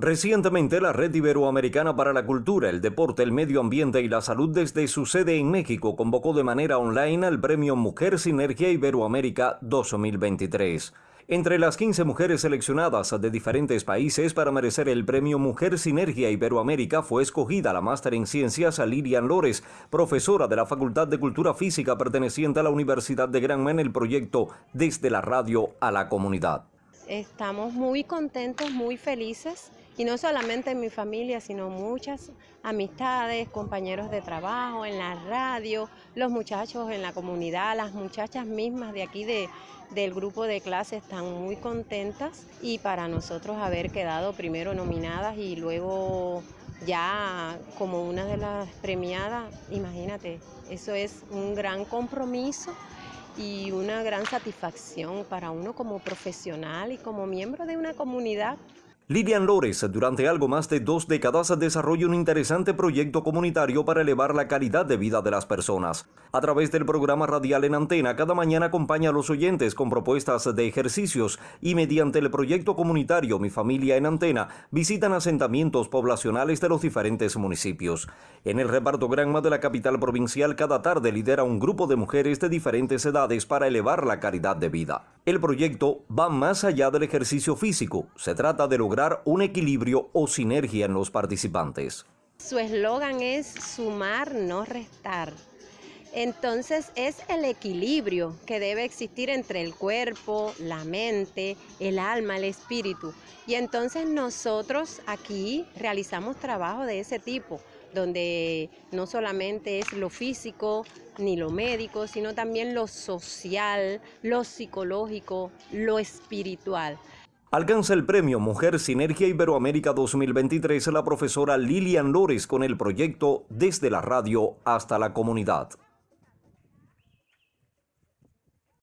Recientemente, la Red Iberoamericana para la Cultura, el Deporte, el Medio Ambiente y la Salud desde su sede en México convocó de manera online al Premio Mujer Sinergia Iberoamérica 2023. Entre las 15 mujeres seleccionadas de diferentes países para merecer el premio Mujer Sinergia Iberoamérica fue escogida la máster en ciencias Lilian Lores, profesora de la Facultad de Cultura Física perteneciente a la Universidad de Granma en el proyecto Desde la Radio a la Comunidad. Estamos muy contentos, muy felices y no solamente en mi familia, sino muchas amistades, compañeros de trabajo, en la radio, los muchachos en la comunidad, las muchachas mismas de aquí de, del grupo de clase están muy contentas y para nosotros haber quedado primero nominadas y luego ya como una de las premiadas, imagínate, eso es un gran compromiso y una gran satisfacción para uno como profesional y como miembro de una comunidad Lilian Lores, durante algo más de dos décadas, desarrolla un interesante proyecto comunitario para elevar la calidad de vida de las personas. A través del programa radial en antena, cada mañana acompaña a los oyentes con propuestas de ejercicios y mediante el proyecto comunitario Mi Familia en Antena, visitan asentamientos poblacionales de los diferentes municipios. En el reparto Granma de la capital provincial, cada tarde lidera un grupo de mujeres de diferentes edades para elevar la calidad de vida. El proyecto va más allá del ejercicio físico, se trata de lograr un equilibrio o sinergia en los participantes. Su eslogan es sumar, no restar. Entonces es el equilibrio que debe existir entre el cuerpo, la mente, el alma, el espíritu. Y entonces nosotros aquí realizamos trabajo de ese tipo, donde no solamente es lo físico ni lo médico, sino también lo social, lo psicológico, lo espiritual. Alcanza el premio Mujer Sinergia Iberoamérica 2023 la profesora Lilian Lores con el proyecto Desde la Radio hasta la Comunidad.